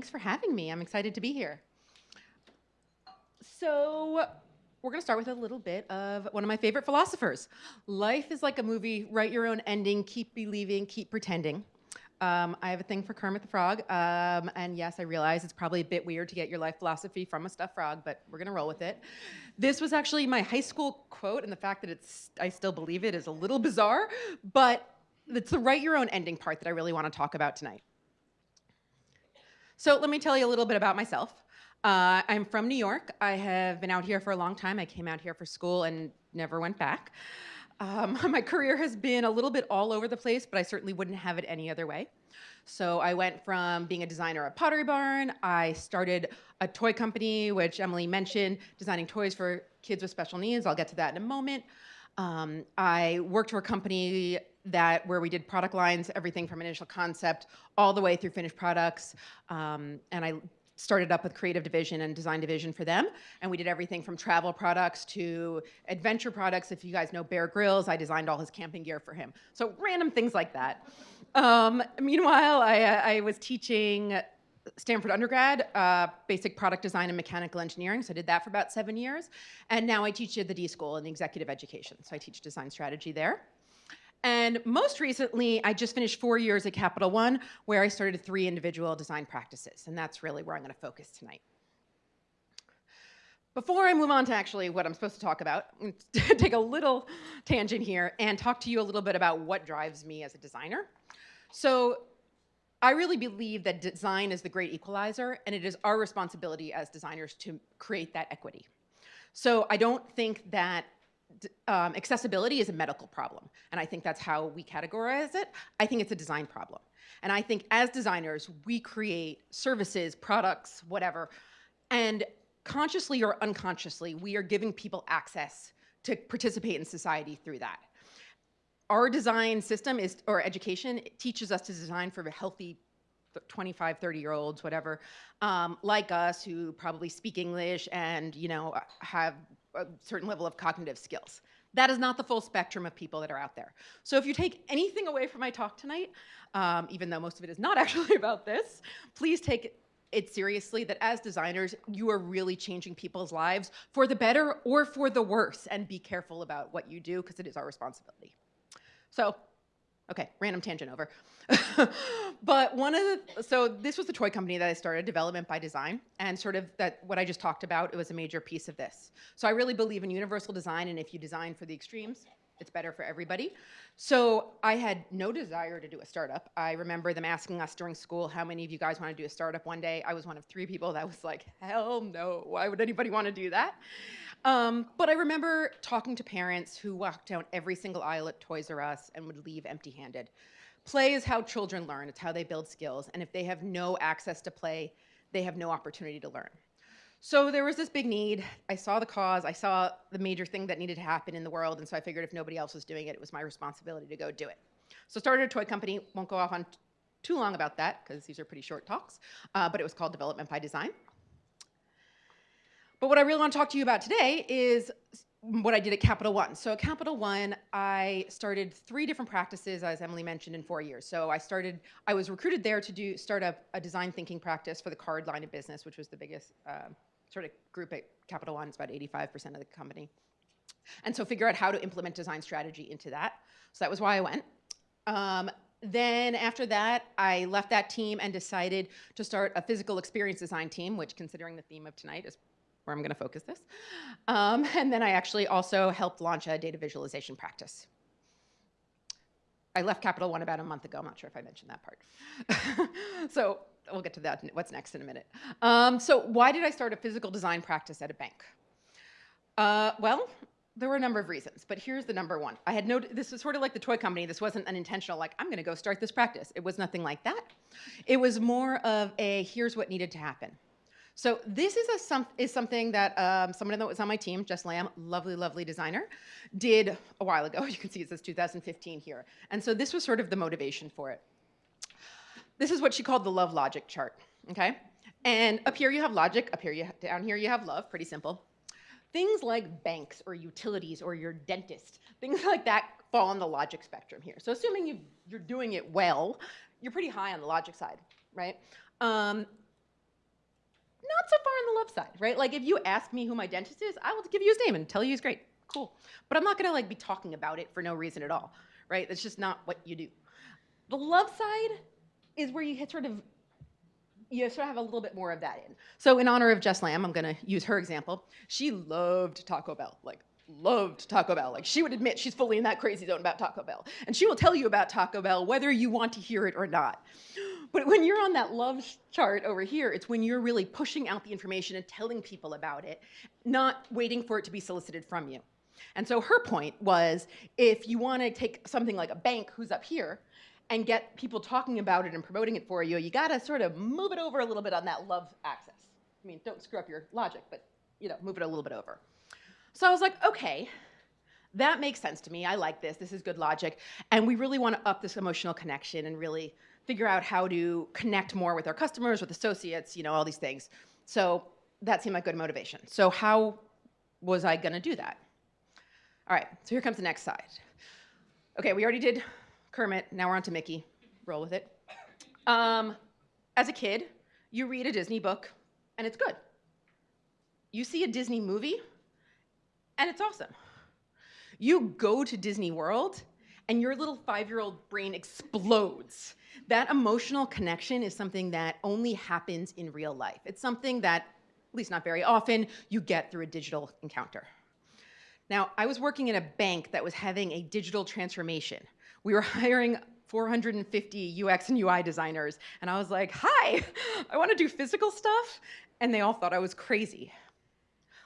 Thanks for having me. I'm excited to be here. So, we're going to start with a little bit of one of my favorite philosophers. Life is like a movie, write your own ending, keep believing, keep pretending. Um, I have a thing for Kermit the Frog, um, and yes, I realize it's probably a bit weird to get your life philosophy from a stuffed frog, but we're gonna roll with it. This was actually my high school quote, and the fact that it's I still believe it is a little bizarre, but it's the write your own ending part that I really want to talk about tonight. So let me tell you a little bit about myself. Uh, I'm from New York. I have been out here for a long time. I came out here for school and never went back. Um, my career has been a little bit all over the place, but I certainly wouldn't have it any other way. So I went from being a designer at Pottery Barn, I started a toy company, which Emily mentioned, designing toys for kids with special needs. I'll get to that in a moment. Um, I worked for a company that where we did product lines, everything from initial concept all the way through finished products. Um, and I started up with creative division and design division for them. And we did everything from travel products to adventure products. If you guys know Bear Grylls, I designed all his camping gear for him. So random things like that. Um, meanwhile, I, I, was teaching Stanford undergrad, uh, basic product design and mechanical engineering. So I did that for about seven years. And now I teach at the D School in executive education. So I teach design strategy there. And most recently, I just finished four years at Capital One, where I started three individual design practices, and that's really where I'm gonna focus tonight. Before I move on to actually what I'm supposed to talk about, take a little tangent here and talk to you a little bit about what drives me as a designer. So I really believe that design is the great equalizer, and it is our responsibility as designers to create that equity. So I don't think that um, accessibility is a medical problem. And I think that's how we categorize it. I think it's a design problem. And I think as designers, we create services, products, whatever, and consciously or unconsciously, we are giving people access to participate in society through that. Our design system is, or education, teaches us to design for healthy 25, 30 year olds, whatever, um, like us who probably speak English and, you know, have a certain level of cognitive skills. That is not the full spectrum of people that are out there. So if you take anything away from my talk tonight, um, even though most of it is not actually about this, please take it seriously that as designers, you are really changing people's lives for the better or for the worse, and be careful about what you do because it is our responsibility. So Okay, random tangent over. but one of the, so this was the toy company that I started, Development by Design, and sort of that, what I just talked about, it was a major piece of this. So I really believe in universal design, and if you design for the extremes, it's better for everybody. So I had no desire to do a startup. I remember them asking us during school, how many of you guys want to do a startup one day? I was one of three people that was like, hell no, why would anybody want to do that? Um, but I remember talking to parents who walked down every single aisle at Toys R Us and would leave empty handed. Play is how children learn, it's how they build skills. And if they have no access to play, they have no opportunity to learn. So there was this big need. I saw the cause, I saw the major thing that needed to happen in the world, and so I figured if nobody else was doing it, it was my responsibility to go do it. So started a toy company, won't go off on too long about that, because these are pretty short talks, uh, but it was called Development by Design. But what I really want to talk to you about today is what I did at Capital One. So at Capital One, I started three different practices, as Emily mentioned, in four years. So I started, I was recruited there to do start up a design thinking practice for the card line of business, which was the biggest uh, sort of group at Capital One. It's about 85% of the company. And so figure out how to implement design strategy into that. So that was why I went. Um, then after that, I left that team and decided to start a physical experience design team, which considering the theme of tonight is where I'm gonna focus this. Um, and then I actually also helped launch a data visualization practice. I left Capital One about a month ago. I'm not sure if I mentioned that part. so we'll get to that, what's next in a minute. Um, so why did I start a physical design practice at a bank? Uh, well, there were a number of reasons, but here's the number one. I had no, this was sort of like the toy company. This wasn't an intentional, like, I'm gonna go start this practice. It was nothing like that. It was more of a, here's what needed to happen. So this is, a, some, is something that um, someone that was on my team, Jess Lamb, lovely, lovely designer, did a while ago. You can see it says 2015 here. And so this was sort of the motivation for it. This is what she called the love logic chart, okay? And up here you have logic, up here you have, down here you have love, pretty simple. Things like banks or utilities or your dentist, things like that fall on the logic spectrum here. So assuming you are doing it well, you're pretty high on the logic side, right? Um, not so far on the love side, right? Like if you ask me who my dentist is, I will give you his name and tell you he's great. Cool. But I'm not gonna like be talking about it for no reason at all, right? That's just not what you do. The love side is where you hit sort of you sort of have a little bit more of that in. So in honor of Jess Lamb, I'm gonna use her example. She loved Taco Bell, like loved Taco Bell. Like she would admit she's fully in that crazy zone about Taco Bell. And she will tell you about Taco Bell whether you want to hear it or not. But when you're on that love chart over here, it's when you're really pushing out the information and telling people about it, not waiting for it to be solicited from you. And so her point was if you want to take something like a bank who's up here and get people talking about it and promoting it for you, you got to sort of move it over a little bit on that love axis. I mean, don't screw up your logic, but you know, move it a little bit over. So I was like, okay, that makes sense to me. I like this. This is good logic. And we really want to up this emotional connection and really figure out how to connect more with our customers, with associates, you know, all these things. So that seemed like good motivation. So how was I to do that? All right, so here comes the next side. Okay, we already did Kermit. Now we're on to Mickey. Roll with it. Um, as a kid, you read a Disney book, and it's good. You see a Disney movie, and it's awesome. You go to Disney World, and your little five-year-old brain explodes. That emotional connection is something that only happens in real life. It's something that, at least not very often, you get through a digital encounter. Now, I was working in a bank that was having a digital transformation. We were hiring 450 UX and UI designers, and I was like, hi, I wanna do physical stuff, and they all thought I was crazy.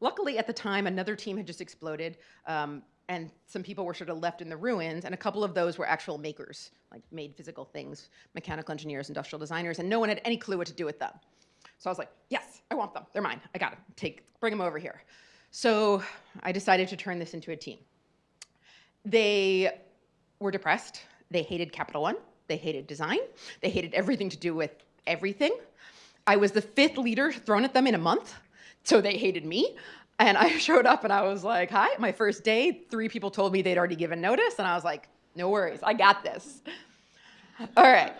Luckily, at the time, another team had just exploded, um, and some people were sort of left in the ruins, and a couple of those were actual makers, like made physical things, mechanical engineers, industrial designers, and no one had any clue what to do with them. So I was like, yes, I want them. They're mine. I got them. Take, bring them over here. So I decided to turn this into a team. They were depressed. They hated Capital One. They hated design. They hated everything to do with everything. I was the fifth leader thrown at them in a month, so they hated me. And I showed up and I was like, hi, my first day, three people told me they'd already given notice. And I was like, no worries, I got this. All right.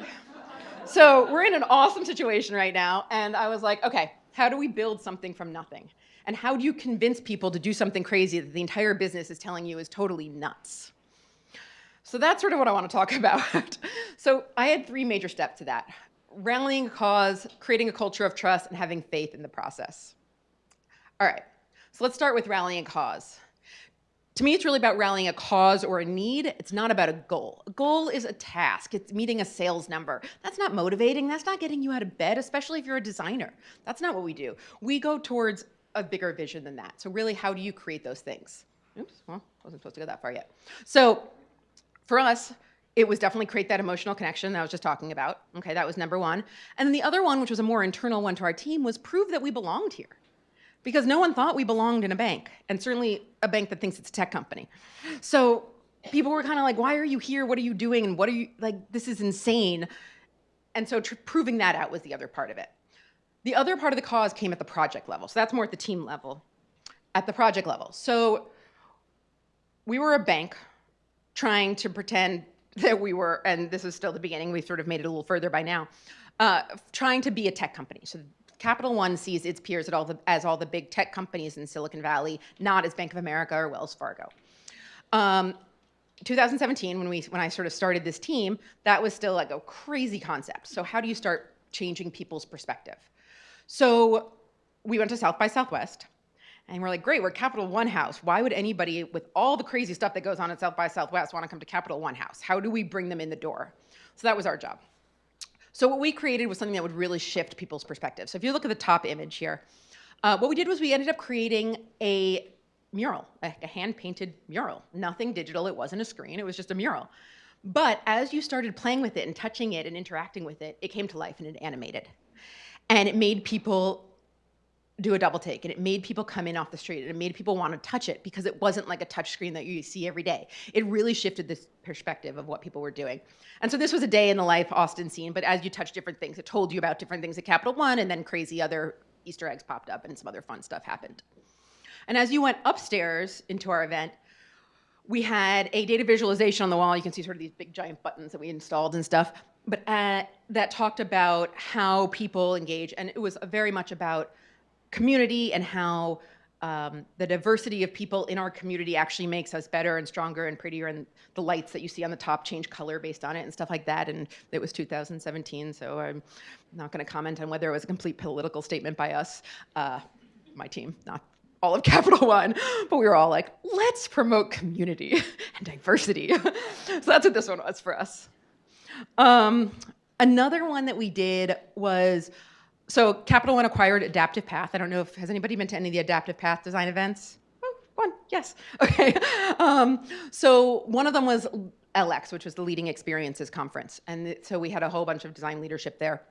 So we're in an awesome situation right now. And I was like, okay, how do we build something from nothing? And how do you convince people to do something crazy that the entire business is telling you is totally nuts? So that's sort of what I want to talk about. so I had three major steps to that. Rallying a cause, creating a culture of trust, and having faith in the process. All right, so let's start with rallying a cause. To me, it's really about rallying a cause or a need. It's not about a goal. A goal is a task. It's meeting a sales number. That's not motivating. That's not getting you out of bed, especially if you're a designer. That's not what we do. We go towards a bigger vision than that. So really, how do you create those things? Oops, well, wasn't supposed to go that far yet. So for us, it was definitely create that emotional connection that I was just talking about. Okay, that was number one. And then the other one, which was a more internal one to our team, was prove that we belonged here. Because no one thought we belonged in a bank, and certainly a bank that thinks it's a tech company. So people were kind of like, why are you here? What are you doing? And what are you, like, this is insane. And so proving that out was the other part of it. The other part of the cause came at the project level. So that's more at the team level, at the project level. So we were a bank trying to pretend that we were, and this is still the beginning, we've sort of made it a little further by now, uh, trying to be a tech company. So Capital One sees its peers all the, as all the big tech companies in Silicon Valley, not as Bank of America or Wells Fargo. Um, 2017, when we when I sort of started this team, that was still like a crazy concept. So how do you start changing people's perspective? So we went to South by Southwest. And we're like, great, we're Capital One House. Why would anybody with all the crazy stuff that goes on at South by Southwest want to come to Capital One House? How do we bring them in the door? So that was our job. So what we created was something that would really shift people's perspective. So if you look at the top image here, uh, what we did was we ended up creating a mural, a, a hand-painted mural. Nothing digital, it wasn't a screen, it was just a mural. But as you started playing with it and touching it and interacting with it, it came to life and it animated. And it made people do a double take and it made people come in off the street and it made people want to touch it because it wasn't like a touch screen that you see every day. It really shifted this perspective of what people were doing. And so this was a day in the life Austin scene, but as you touch different things, it told you about different things at Capital One and then crazy other Easter eggs popped up and some other fun stuff happened. And as you went upstairs into our event, we had a data visualization on the wall. You can see sort of these big giant buttons that we installed and stuff but uh, that talked about how people engage, and it was very much about community and how um, the diversity of people in our community actually makes us better and stronger and prettier and the lights that you see on the top change color based on it and stuff like that and it was 2017 so i'm not going to comment on whether it was a complete political statement by us uh, my team not all of capital one but we were all like let's promote community and diversity. So that's what this one was for us. Um, another one that we did was so Capital One acquired Adaptive Path. I don't know if, has anybody been to any of the Adaptive Path design events? Oh, one, yes, okay. Um, so one of them was LX, which was the Leading Experiences Conference. And so we had a whole bunch of design leadership there.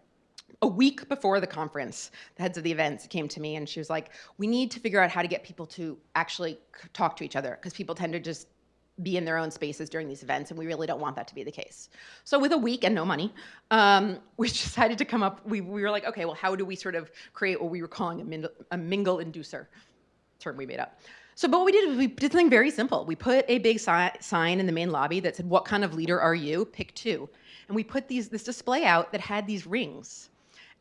A week before the conference, the heads of the events came to me and she was like, we need to figure out how to get people to actually talk to each other because people tend to just be in their own spaces during these events, and we really don't want that to be the case. So with a week and no money, um, we decided to come up, we, we were like, okay, well, how do we sort of create what we were calling a, min a mingle inducer, term we made up. So but what we did was we did something very simple. We put a big si sign in the main lobby that said, what kind of leader are you? Pick two. And we put these this display out that had these rings.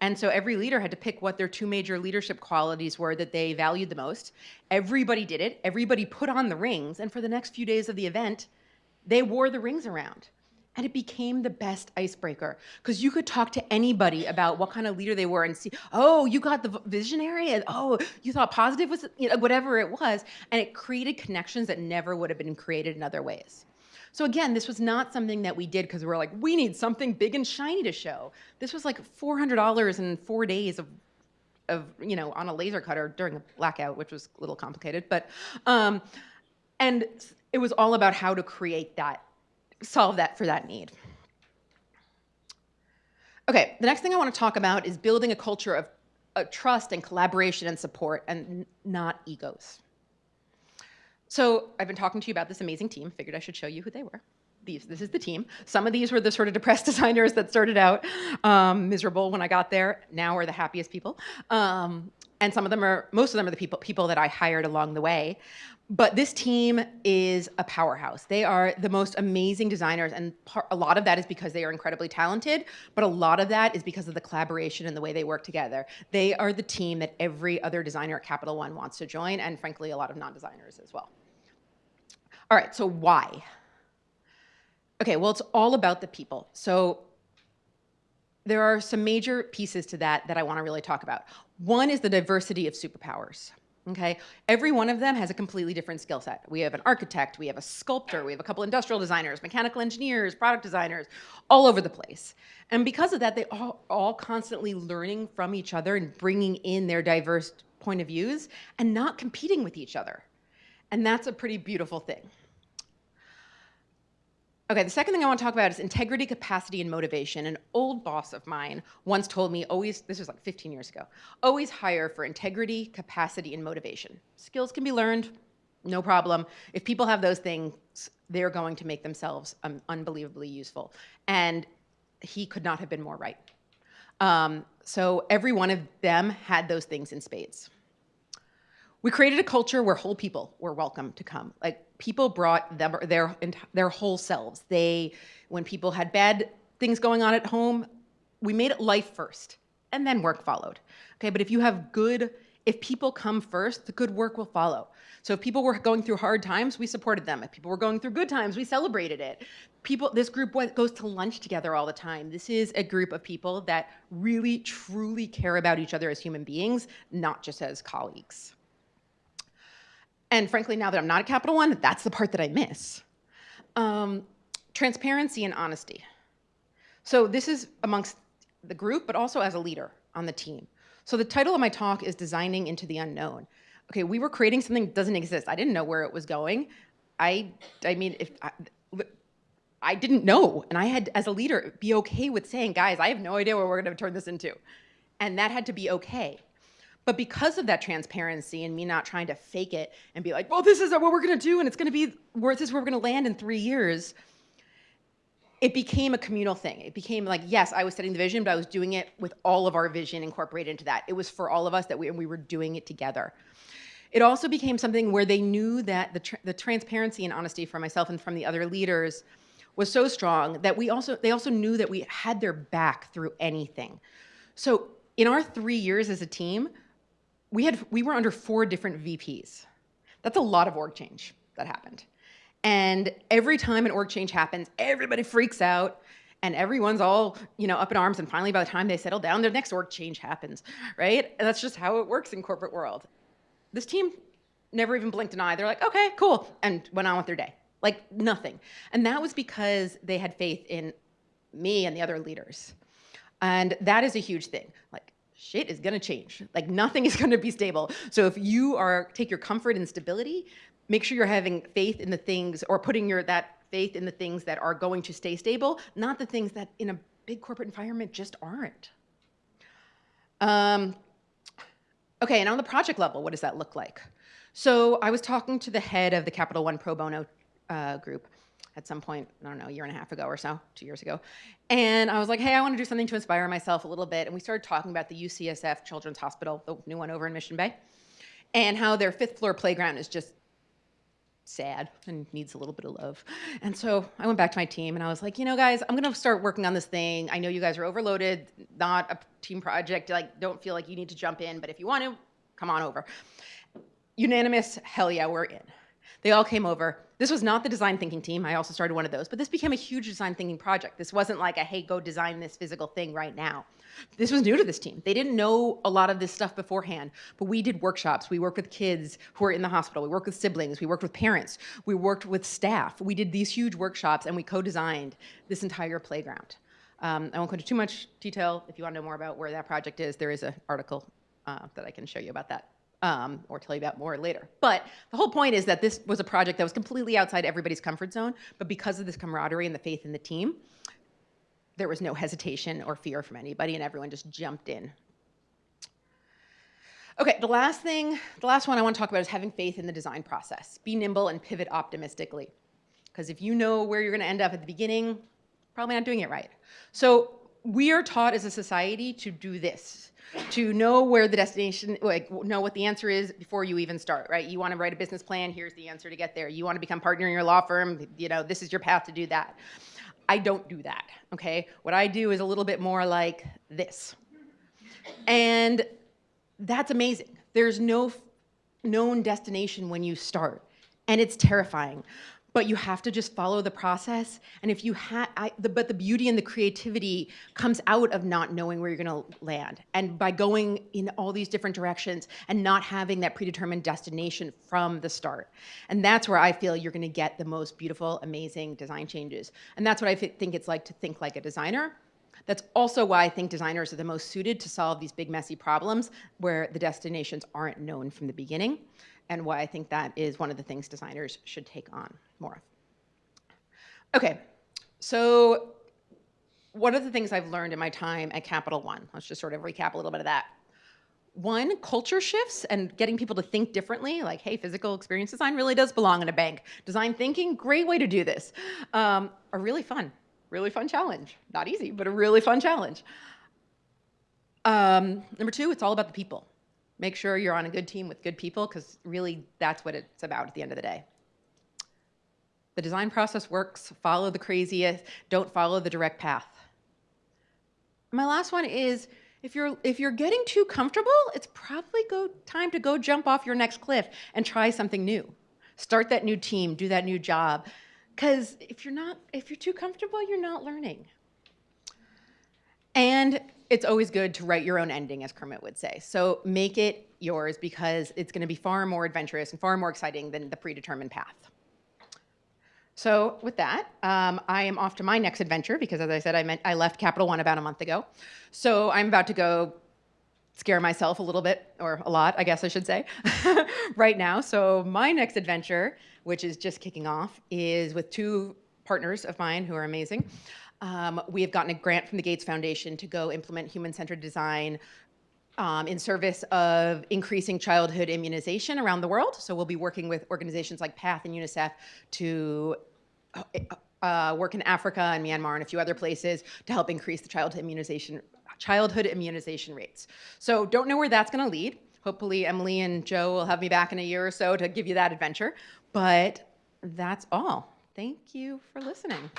And so every leader had to pick what their two major leadership qualities were that they valued the most. Everybody did it. Everybody put on the rings. And for the next few days of the event, they wore the rings around. And it became the best icebreaker because you could talk to anybody about what kind of leader they were and see, oh, you got the visionary, and oh, you thought positive was, you know, whatever it was. And it created connections that never would have been created in other ways. So again, this was not something that we did because we were like, we need something big and shiny to show. This was like $400 in four days of, of you know, on a laser cutter during a blackout, which was a little complicated. But, um, and it was all about how to create that, solve that for that need. Okay, the next thing I want to talk about is building a culture of, of trust and collaboration and support and not egos. So I've been talking to you about this amazing team. Figured I should show you who they were. These, this is the team. Some of these were the sort of depressed designers that started out um, miserable when I got there. Now are the happiest people. Um, and some of them are, most of them are the people, people that I hired along the way. But this team is a powerhouse. They are the most amazing designers, and a lot of that is because they are incredibly talented, but a lot of that is because of the collaboration and the way they work together. They are the team that every other designer at Capital One wants to join, and frankly, a lot of non-designers as well. All right, so why? Okay, well, it's all about the people. So there are some major pieces to that that I want to really talk about. One is the diversity of superpowers. Okay, every one of them has a completely different skill set. We have an architect, we have a sculptor, we have a couple industrial designers, mechanical engineers, product designers, all over the place. And because of that, they are all constantly learning from each other and bringing in their diverse point of views and not competing with each other. And that's a pretty beautiful thing. Okay, the second thing I want to talk about is integrity, capacity, and motivation. An old boss of mine once told me always, this was like 15 years ago, always hire for integrity, capacity, and motivation. Skills can be learned, no problem. If people have those things, they're going to make themselves um, unbelievably useful. And he could not have been more right. Um, so every one of them had those things in spades. We created a culture where whole people were welcome to come. Like people brought them, their, their whole selves. They, when people had bad things going on at home, we made it life first and then work followed. Okay, but if you have good, if people come first, the good work will follow. So if people were going through hard times, we supported them. If people were going through good times, we celebrated it. People, this group went, goes to lunch together all the time. This is a group of people that really, truly care about each other as human beings, not just as colleagues. And frankly, now that I'm not at Capital One, that's the part that I miss. Um, transparency and honesty. So this is amongst the group, but also as a leader on the team. So the title of my talk is Designing into the Unknown. Okay, we were creating something that doesn't exist. I didn't know where it was going. I, I mean, if I, I didn't know, and I had, as a leader, be okay with saying, guys, I have no idea what we're going to turn this into. And that had to be okay. But because of that transparency and me not trying to fake it and be like, well, this is what we're to do and it's to be where this is where we're to land in three years, it became a communal thing. It became like, yes, I was setting the vision, but I was doing it with all of our vision incorporated into that. It was for all of us that we, and we were doing it together. It also became something where they knew that the, the transparency and honesty from myself and from the other leaders was so strong that we also they also knew that we had their back through anything. So in our three years as a team, we had we were under four different VPs. That's a lot of org change that happened. And every time an org change happens, everybody freaks out and everyone's all you know up in arms and finally by the time they settle down, their next org change happens, right? And that's just how it works in corporate world. This team never even blinked an eye. They're like, okay, cool, and went on with their day. Like nothing. And that was because they had faith in me and the other leaders. And that is a huge thing. Like shit is gonna change. Like nothing is gonna be stable. So if you are take your comfort in stability, make sure you're having faith in the things or putting your that faith in the things that are going to stay stable, not the things that in a big corporate environment just aren't. Um, okay, and on the project level, what does that look like? So I was talking to the head of the Capital One Pro Bono uh, group at some point, I don't know, a year and a half ago or so, two years ago. And I was like, hey, I want to do something to inspire myself a little bit. And we started talking about the UCSF Children's Hospital, the new one over in Mission Bay, and how their fifth floor playground is just sad and needs a little bit of love. And so I went back to my team and I was like, you know, guys, I'm going to start working on this thing. I know you guys are overloaded, not a team project. Like, don't feel like you need to jump in, but if you want to, come on over. Unanimous, hell yeah, we're in. They all came over. This was not the design thinking team. I also started one of those, but this became a huge design thinking project. This wasn't like a, hey, go design this physical thing right now. This was new to this team. They didn't know a lot of this stuff beforehand, but we did workshops. We worked with kids who are in the hospital. We worked with siblings. We worked with parents. We worked with staff. We did these huge workshops and we co-designed this entire playground. Um, I won't go into too much detail. If you want to know more about where that project is, there is an article uh, that I can show you about that um, or tell you about more later. But the whole point is that this was a project that was completely outside everybody's comfort zone, but because of this camaraderie and the faith in the team, there was no hesitation or fear from anybody and everyone just jumped in. Okay, the last thing, the last one I want to talk about is having faith in the design process. Be nimble and pivot optimistically. Because if you know where you're going to end up at the beginning, probably not doing it right. So we are taught as a society to do this to know where the destination, like know what the answer is before you even start, right? You want to write a business plan, here's the answer to get there. You want to become partner in your law firm, you know, this is your path to do that. I don't do that, okay? What I do is a little bit more like this. And that's amazing. There's no known destination when you start, and it's terrifying but you have to just follow the process. And if you have, but the beauty and the creativity comes out of not knowing where you're gonna land. And by going in all these different directions and not having that predetermined destination from the start. And that's where I feel you're gonna get the most beautiful, amazing design changes. And that's what I think it's like to think like a designer. That's also why I think designers are the most suited to solve these big messy problems where the destinations aren't known from the beginning and why I think that is one of the things designers should take on more of. Okay, so one of the things I've learned in my time at Capital One, let's just sort of recap a little bit of that. One, culture shifts and getting people to think differently, like, hey, physical experience design really does belong in a bank. Design thinking, great way to do this, um, are really fun, really fun challenge. Not easy, but a really fun challenge. Um, number two, it's all about the people. Make sure you're on a good team with good people because really that's what it's about at the end of the day. The design process works, follow the craziest, don't follow the direct path. My last one is, if you're, if you're getting too comfortable, it's probably go, time to go jump off your next cliff and try something new. Start that new team, do that new job. Because if you're not, if you're too comfortable, you're not learning. And it's always good to write your own ending, as Kermit would say. So make it yours because it's going to be far more adventurous and far more exciting than the predetermined path. So with that, um, I am off to my next adventure because, as I said, I, meant, I left Capital One about a month ago. So I'm about to go scare myself a little bit, or a lot, I guess I should say, right now. So my next adventure, which is just kicking off, is with two partners of mine who are amazing. Um, we have gotten a grant from the Gates Foundation to go implement human-centered design um, in service of increasing childhood immunization around the world. So we'll be working with organizations like PATH and UNICEF to uh, uh, work in Africa and Myanmar and a few other places to help increase the childhood immunization, childhood immunization rates. So don't know where that's gonna lead. Hopefully Emily and Joe will have me back in a year or so to give you that adventure, but that's all. Thank you for listening.